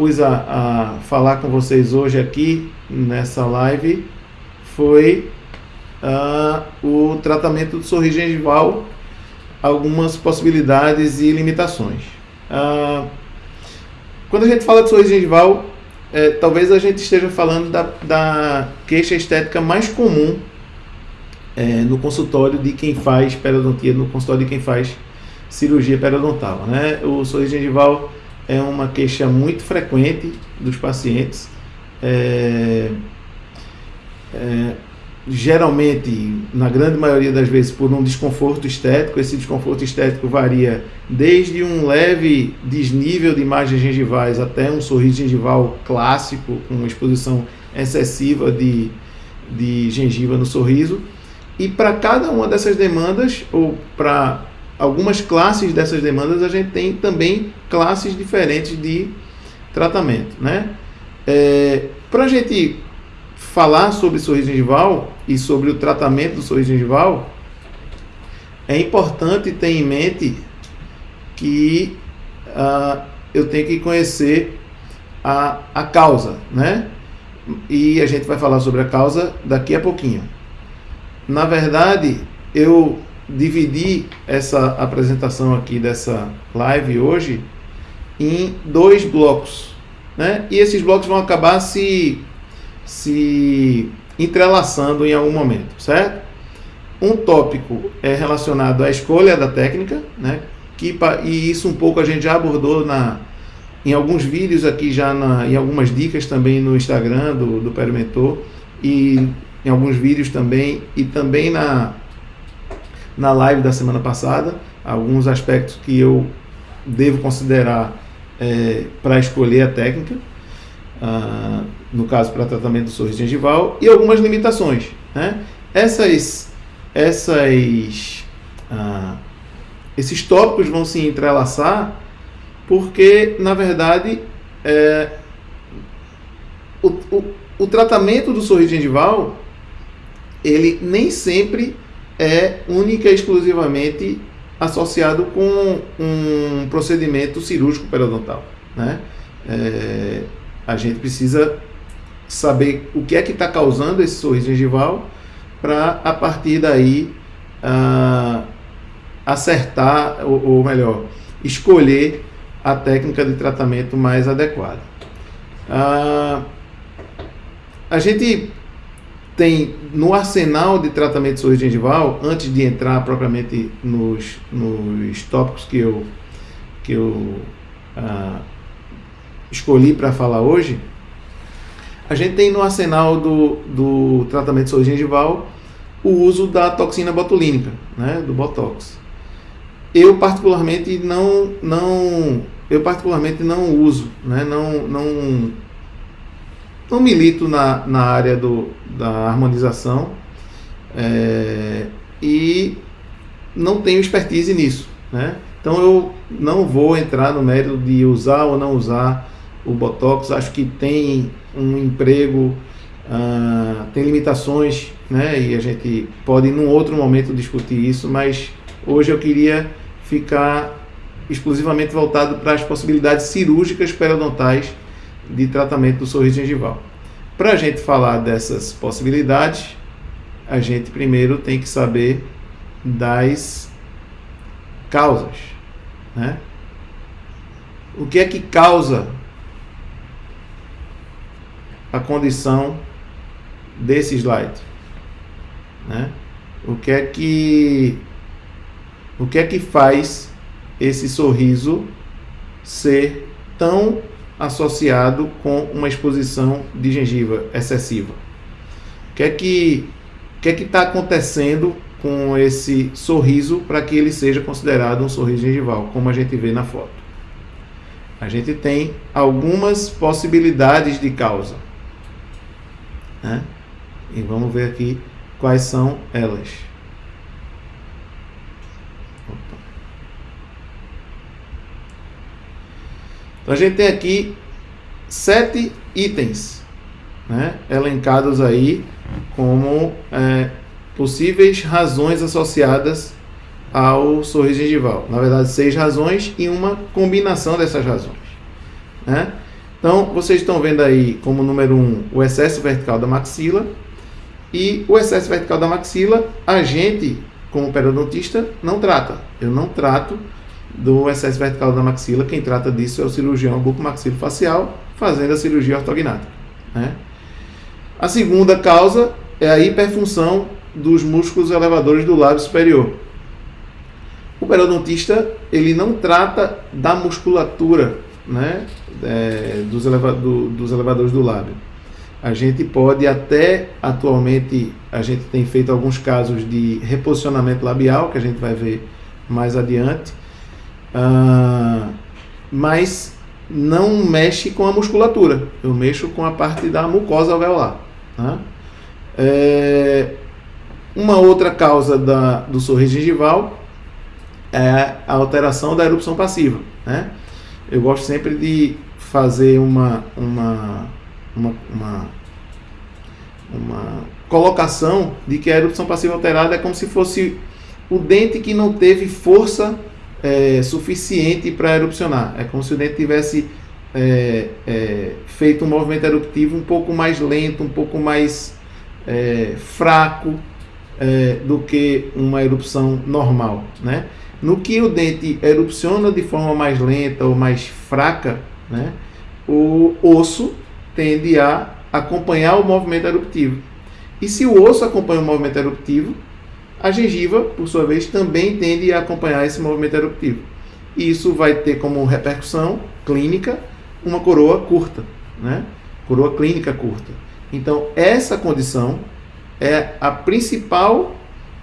propus a, a falar com vocês hoje aqui nessa live foi uh, o tratamento do sorriso gengival, algumas possibilidades e limitações. Uh, quando a gente fala de sorriso gengival, é, talvez a gente esteja falando da, da queixa estética mais comum é, no consultório de quem faz periodontia, no consultório de quem faz cirurgia periodontal. Né? O sorriso gengival é uma queixa muito frequente dos pacientes. É, é, geralmente, na grande maioria das vezes, por um desconforto estético. Esse desconforto estético varia desde um leve desnível de imagens gengivais até um sorriso gengival clássico, com exposição excessiva de, de gengiva no sorriso. E para cada uma dessas demandas, ou para algumas classes dessas demandas, a gente tem também classes diferentes de tratamento. Né? É, para a gente falar sobre sorriso gengival e sobre o tratamento do sorriso gengival, é importante ter em mente que uh, eu tenho que conhecer a, a causa, né? E a gente vai falar sobre a causa daqui a pouquinho. Na verdade, eu dividi essa apresentação aqui dessa live hoje em dois blocos, né? E esses blocos vão acabar se se entrelaçando em algum momento, certo? Um tópico é relacionado à escolha da técnica, né? Que, e isso um pouco a gente já abordou na, em alguns vídeos aqui, já na, em algumas dicas também no Instagram do, do Perimentor e em alguns vídeos também, e também na, na live da semana passada, alguns aspectos que eu devo considerar é, para escolher a técnica. Uh, no caso para tratamento do sorriso gengival, e algumas limitações. Né? Essas, essas, ah, esses tópicos vão se entrelaçar porque, na verdade, é, o, o, o tratamento do sorriso gengival ele nem sempre é única e exclusivamente associado com um procedimento cirúrgico periodontal. Né? É, a gente precisa saber o que é que está causando esse sorriso gengival para a partir daí acertar ou, ou, melhor escolher a técnica de tratamento mais adequada. Uh, a gente tem no arsenal de tratamento de sorriso gengival, antes de entrar propriamente nos, nos tópicos que eu, que eu uh, escolhi para falar hoje, a gente tem no arsenal do, do tratamento de sorriso gengival o uso da toxina botulínica, né, do Botox. Eu particularmente não, não, eu particularmente não uso, né, não, não, não milito na, na área do, da harmonização é, e não tenho expertise nisso, né? Então eu não vou entrar no mérito de usar ou não usar o Botox, acho que tem um emprego, uh, tem limitações, né? E a gente pode em um outro momento discutir isso, mas hoje eu queria ficar exclusivamente voltado para as possibilidades cirúrgicas periodontais de tratamento do sorriso gengival. Para a gente falar dessas possibilidades, a gente primeiro tem que saber das causas, né? O que é que causa a condição desse slide. Né? O que é que o que é que faz esse sorriso ser tão associado com uma exposição de gengiva excessiva? O que é que o que é está acontecendo com esse sorriso para que ele seja considerado um sorriso gengival, como a gente vê na foto? A gente tem algumas possibilidades de causa. Né? E vamos ver aqui quais são elas. Então a gente tem aqui sete itens né, elencados aí como é, possíveis razões associadas ao sorriso gengival. Na verdade, seis razões e uma combinação dessas razões. Né? Então, vocês estão vendo aí como número 1 um, o excesso vertical da maxila. E o excesso vertical da maxila, a gente, como periodontista, não trata. Eu não trato do excesso vertical da maxila. Quem trata disso é o cirurgião bucomaxilofacial fazendo a cirurgia ortognática. Né? A segunda causa é a hiperfunção dos músculos elevadores do lábio superior. O periodontista ele não trata da musculatura né, é, dos, eleva do, dos elevadores do lábio. A gente pode até, atualmente, a gente tem feito alguns casos de reposicionamento labial, que a gente vai ver mais adiante, uh, mas não mexe com a musculatura, eu mexo com a parte da mucosa alveolar. Né? É, uma outra causa da, do sorriso gengival é a alteração da erupção passiva. Né? Eu gosto sempre de fazer uma, uma, uma, uma, uma colocação de que a erupção passiva alterada é como se fosse o dente que não teve força é, suficiente para erupcionar. É como se o dente tivesse é, é, feito um movimento eruptivo um pouco mais lento, um pouco mais é, fraco é, do que uma erupção normal. Né? No que o dente erupciona de forma mais lenta ou mais fraca, né, o osso tende a acompanhar o movimento eruptivo. E se o osso acompanha o movimento eruptivo, a gengiva, por sua vez, também tende a acompanhar esse movimento eruptivo. E isso vai ter como repercussão clínica uma coroa curta, né? Coroa clínica curta. Então, essa condição é a principal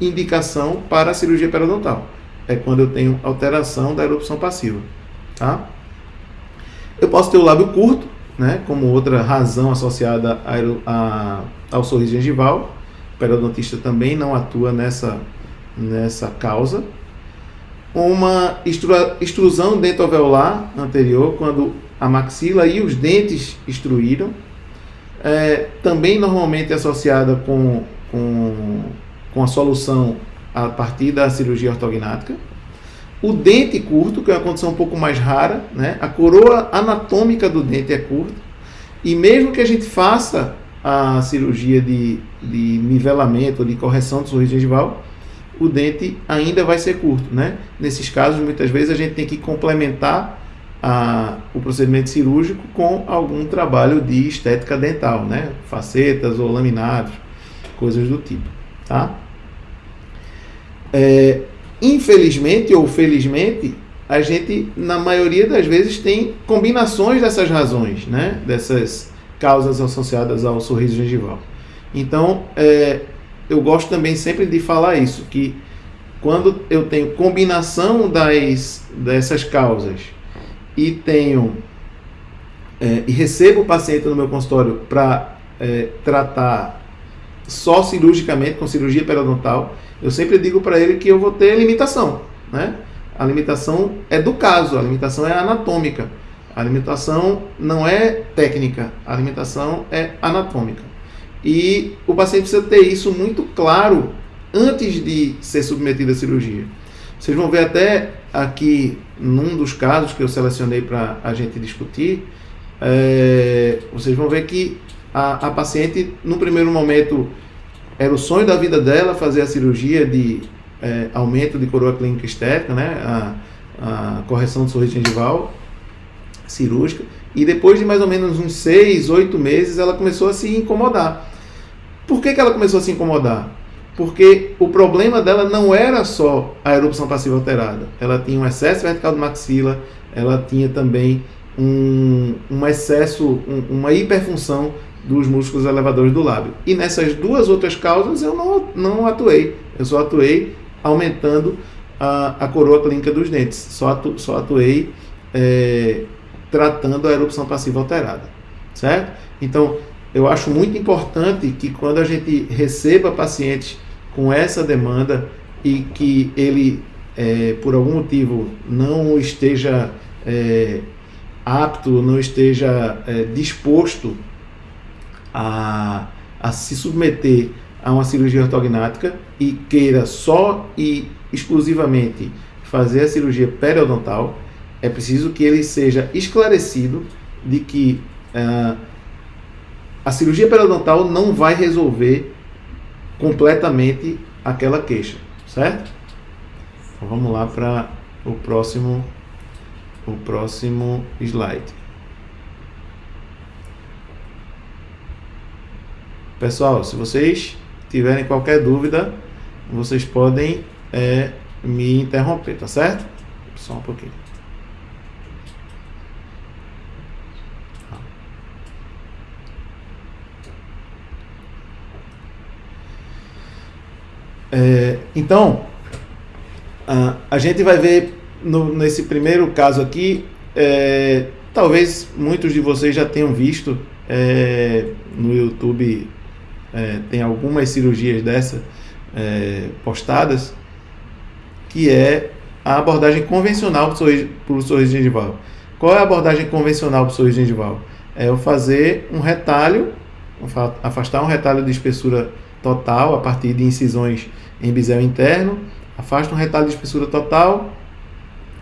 indicação para a cirurgia periodontal. É quando eu tenho alteração da erupção passiva, tá? Eu posso ter o lábio curto, né, como outra razão associada a, a, ao sorriso gengival. Periodontista também não atua nessa, nessa causa. Uma extrusão dentoalveolar anterior, quando a maxila e os dentes extruíram. É, também normalmente associada com, com, com a solução a partir da cirurgia ortognática. O dente curto, que é uma condição um pouco mais rara, né? a coroa anatômica do dente é curta. E mesmo que a gente faça a cirurgia de, de nivelamento, de correção do sorriso gengival, o dente ainda vai ser curto. Né? Nesses casos, muitas vezes, a gente tem que complementar a, o procedimento cirúrgico com algum trabalho de estética dental, né? facetas ou laminados, coisas do tipo. Tá? É, Infelizmente ou felizmente, a gente, na maioria das vezes, tem combinações dessas razões, né? dessas causas associadas ao sorriso gengival. Então, é, eu gosto também sempre de falar isso, que quando eu tenho combinação das, dessas causas e tenho é, e recebo o paciente no meu consultório para é, tratar só cirurgicamente, com cirurgia periodontal, eu sempre digo para ele que eu vou ter limitação, né? A limitação é do caso, a limitação é anatômica. A limitação não é técnica, a limitação é anatômica. E o paciente precisa ter isso muito claro antes de ser submetido à cirurgia. Vocês vão ver até aqui, num dos casos que eu selecionei para a gente discutir, é, vocês vão ver que a, a paciente, no primeiro momento, era o sonho da vida dela fazer a cirurgia de é, aumento de coroa clínica estética, né? A, a, correção do sorriso gengival cirúrgica. E depois de mais ou menos uns seis, oito meses, ela começou a se incomodar. Por que, que ela começou a se incomodar? Porque o problema dela não era só a erupção passiva alterada. Ela tinha um excesso vertical de maxila, ela tinha também um, um excesso, um, uma hiperfunção dos músculos elevadores do lábio. E nessas duas outras causas eu não, não atuei. Eu só atuei aumentando a, a coroa clínica dos dentes. Só, atu, só atuei é, tratando a erupção passiva alterada. Certo? Então, eu acho muito importante que quando a gente receba pacientes com essa demanda e que ele, é, por algum motivo, não esteja é, apto, não esteja é, disposto a, a se submeter a uma cirurgia ortognática e queira só e exclusivamente fazer a cirurgia periodontal, é preciso que ele seja esclarecido de que uh, a cirurgia periodontal não vai resolver completamente aquela queixa, certo? Então vamos lá para o próximo o próximo slide. Pessoal, se vocês tiverem qualquer dúvida, vocês podem é, me interromper, tá certo? Só um pouquinho. É, então, a, a gente vai ver no, nesse primeiro caso aqui, é, talvez muitos de vocês já tenham visto é, no YouTube, é, tem algumas cirurgias dessa é, postadas, que é a abordagem convencional para o sorriso gengival. Qual é a abordagem convencional para o sorriso gengival? É eu fazer um retalho, afastar um retalho de espessura total a partir de incisões em bisel interno, afasta um retalho de espessura total,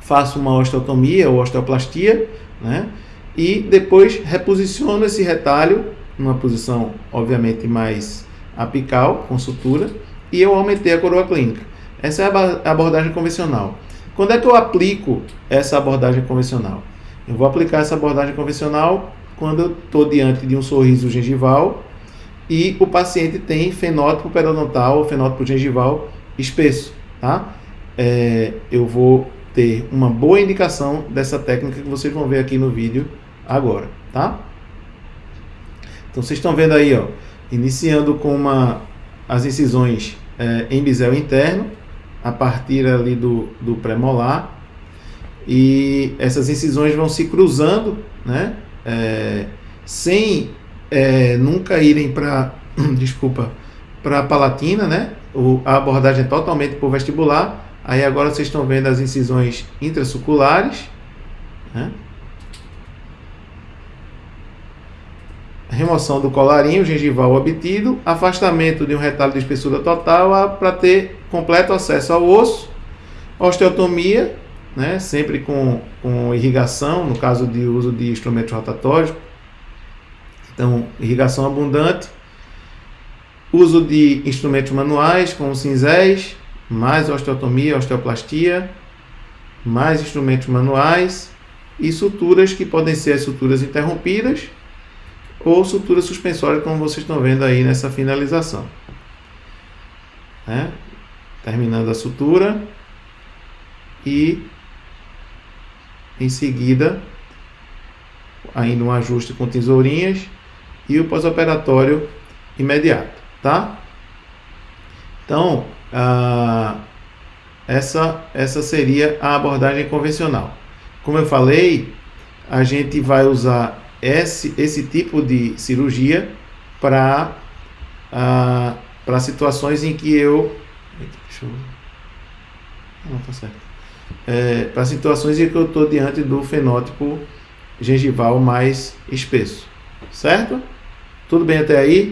faço uma osteotomia ou osteoplastia, né? E depois reposiciono esse retalho numa posição obviamente mais apical, com sutura, e eu aumentei a coroa clínica. Essa é a abordagem convencional. Quando é que eu aplico essa abordagem convencional? Eu vou aplicar essa abordagem convencional quando eu estou diante de um sorriso gengival e o paciente tem fenótipo periodontal ou fenótipo gengival espesso, tá? É, eu vou ter uma boa indicação dessa técnica que vocês vão ver aqui no vídeo agora, tá? Então vocês estão vendo aí, ó, iniciando com uma, as incisões é, em bisel interno, a partir ali do, do pré-molar, e essas incisões vão se cruzando, né? É, sem é, nunca irem para, desculpa, para palatina, né? O, a abordagem é totalmente por vestibular, Aí agora vocês estão vendo as incisões intrasuculares. Né? Remoção do colarinho gengival obtido, afastamento de um retalho de espessura total para ter completo acesso ao osso, osteotomia, né? sempre com, com irrigação, no caso de uso de instrumentos rotatórios. Então, irrigação abundante, uso de instrumentos manuais, como cinzéis, mais osteotomia, osteoplastia, mais instrumentos manuais e suturas que podem ser as suturas interrompidas ou suturas suspensórias, como vocês estão vendo aí nessa finalização. Né? Terminando a sutura e em seguida ainda um ajuste com tesourinhas e o pós-operatório imediato, tá? Então, ah, essa, essa seria a abordagem convencional. Como eu falei, a gente vai usar esse, esse tipo de cirurgia para ah, para situações em que eu. Deixa eu. Não, tá certo. É, para situações em que eu estou diante do fenótipo gengival mais espesso. Certo? Tudo bem até aí?